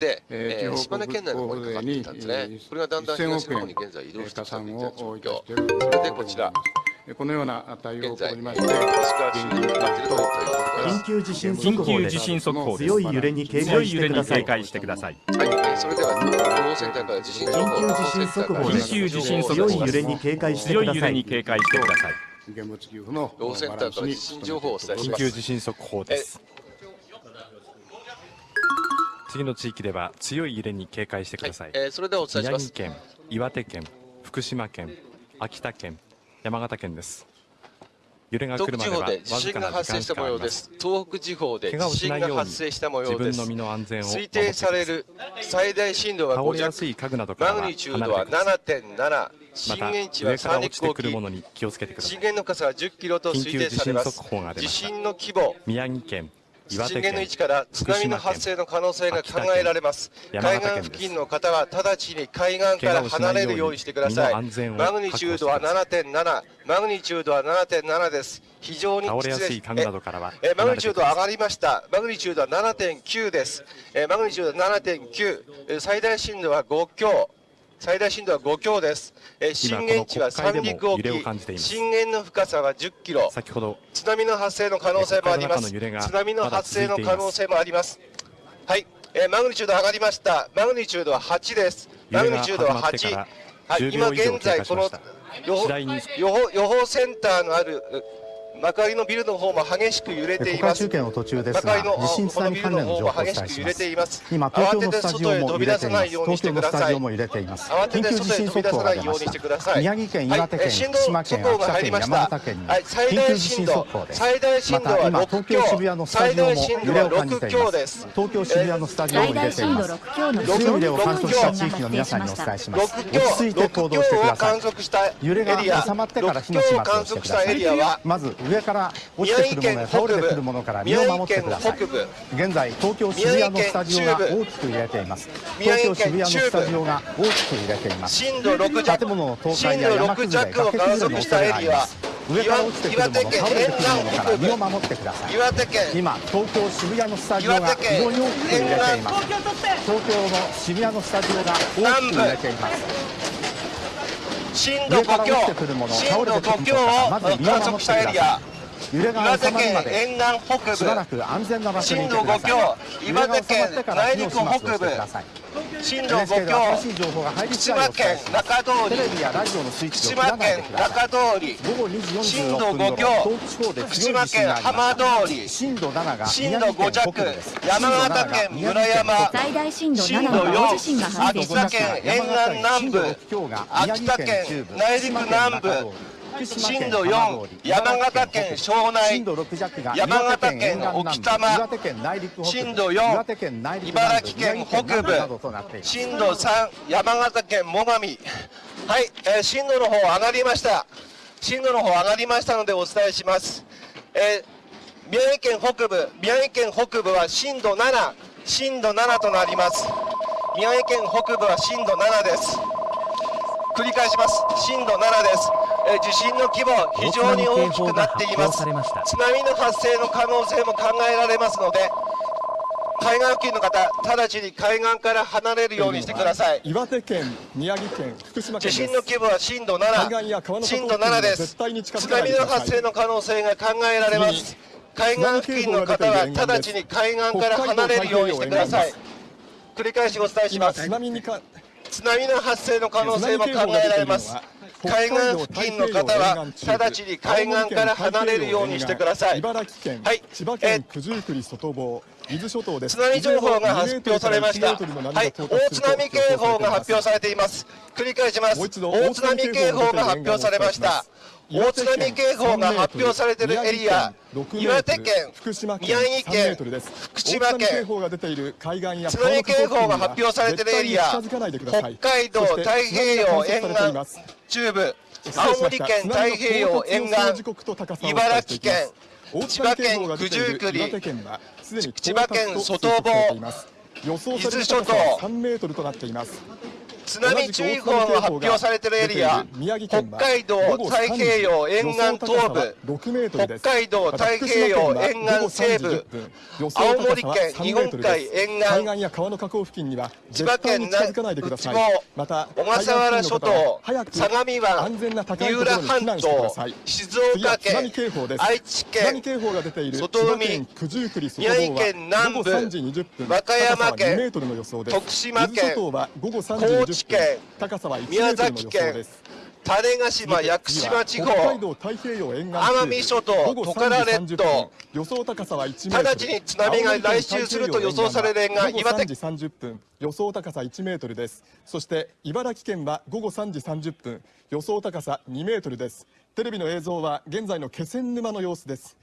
で、えー、島根県内の方にかかっていたんですね。これがだんだん東の方に現在移動してきたという状況。それでこちら。このような対応を行いまして、緊急地震速報地震速報強い揺れに警戒してください。はい、それでは情報センターから地震情報緊急地震速報緊急地震速報強い揺れに警戒してください。強い揺れに警戒してください。現物給付の情報センターから地震情報をお伝えします。緊急地震速報です。次の地域では強い揺れに警戒してください。はい、えー、それではお伝えします。宮城県、岩手県、福島県、秋田県、山形県です。揺れが来るまでは地震が発生した模様です。東北地方で地震が発生した模様です。推定される最大震度は5弱、マグニチュードは7.7、震源地は三陸沖、震源の深さは10キロと推定されます。地震の震源県震源の位置から津波の発生の可能性が考えられます。海岸付近の方は直ちに海岸から離れるようにしてください。マグニチュードは7.7マグニチュードは7.7です。非常に倒れやすい家具などからはえマグニチュード上がりました。マグニチュードは7.9です。えマグニチュードは7.9最大震度は5強最大震度は5強です。え震源地は三陸沖、震源の深さは10キロ。先ほど津波の発生の可能性もあります。津波の発生の可能性もあります。はい、えマグニチュード上がりました。マグニチュードは8です。マグニチュードは8。はい、今現在この予報予報予報センターのある幕張のビルの方も激しく揺れています。中継の途中ですが、地震津波関連の情報をお伝えします。今、東京のスタジオも揺れています。東京のスタジオも揺れています。緊急地震速報が出ました。宮城県、岩手県、福島県、秋田県、山形県に緊急地震速報です。また今、東京渋谷のスタジオも揺れを感じています。東京渋谷のスタジオも揺れています。強い揺れを観測した地域の皆さんにお伝えします。落ち着いて行動してください。揺れが収まってから火の始末をしてください。まず上から落ちてくるものや倒れてくるものから身を守ってください。現在東京渋谷のスタジオが大きく揺れています。東京渋谷のスタジオが大きく揺れています。震度6弱建物の倒壊や山崩れ崖崩れの恐れがあります上から落ちてくるもの倒れてくるものから身を守ってください。今東京渋谷のスタジオが非常に大きく揺れています。東京の渋谷のスタジオが大きく揺れています震度5強震度5強を観測したエリア岩手県沿岸北部震度5強岩手県内陸北部震度5強福島県中通り福島県中通り震度5強福島県浜通り震度5弱山形県村山震度4秋田県沿岸南部秋田県内陸南部震度4、山形県庄内、山形県置賜、震度4、茨城県北部、震度3、山形県最上、はい、えー、震度の方上がりました。震度の方上がりましたのでお伝えします。えー、宮城県北部、宮城県北部は震度7、震度7となります。宮城県北部は震度7です。繰り返します。震度7です。え地震の規模非常に大きくなっています。津波の発生の可能性も考えられますので海岸付近の方直ちに海岸から離れるようにしてください。岩手県宮城県福島県地震の規模は震度7震度7です。津波の発生の可能性が考えられます。海岸付近の方は直ちに海岸から離れるようにしてください。繰り返しお伝えします。津波の発生の可能性も考えられます海岸付近の方は直ちに海岸から離れるようにしてください。茨城県、はい、千葉県九十九里外房、伊豆諸島です。津波情報が発表されました。はい、大津波警報が発表されています。繰り返します。大津波警報が発表されました。大津波警報が発表されているエリア、岩手県、宮城県、福島県、津波警報が発表されているエリア、北海道太平洋沿岸中部、青森県太平洋沿岸、茨城県、千葉県九十九里、千葉県外房、伊豆諸島、津波注意報の発表されているエリア北海道太平洋沿岸東部北海道太平洋沿岸西部青森県日本海沿岸海岸や川の河口付近には千葉県絶対に近づかないでください。内小笠原諸島相模湾三浦半島静岡県愛知県外海宮城県南部午後3時20分和歌山県高さは2メートルの予想です。徳島県伊豆諸島は午後3時高知20分県高さは1メ宮崎県種子島屋久島地方道太平洋沿岸奄美諸島トカラ列島3時30分予想高さは1メートル直ちに津波が来襲すると予想される沿岸午後岩手3時30分予想高さ1メートルです。そして茨城県は午後3時30分予想高さ2メートルです。テレビの映像は現在の気仙沼の様子です